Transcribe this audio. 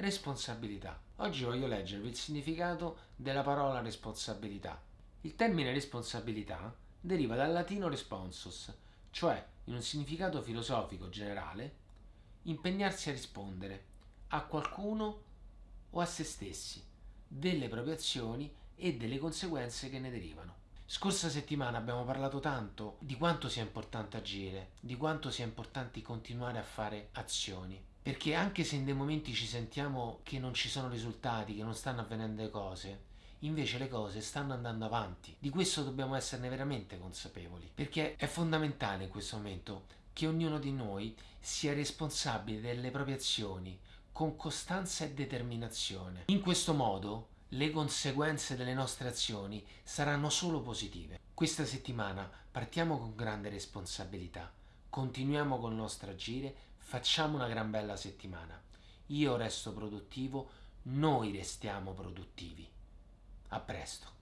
responsabilità. Oggi voglio leggervi il significato della parola responsabilità. Il termine responsabilità deriva dal latino responsus, cioè, in un significato filosofico generale, impegnarsi a rispondere a qualcuno o a se stessi delle proprie azioni e delle conseguenze che ne derivano. Scorsa settimana abbiamo parlato tanto di quanto sia importante agire, di quanto sia importante continuare a fare azioni. Perché anche se in dei momenti ci sentiamo che non ci sono risultati, che non stanno avvenendo le cose, invece le cose stanno andando avanti. Di questo dobbiamo esserne veramente consapevoli, perché è fondamentale in questo momento che ognuno di noi sia responsabile delle proprie azioni con costanza e determinazione. In questo modo le conseguenze delle nostre azioni saranno solo positive. Questa settimana partiamo con grande responsabilità, continuiamo col nostro agire, facciamo una gran bella settimana. Io resto produttivo, noi restiamo produttivi. A presto.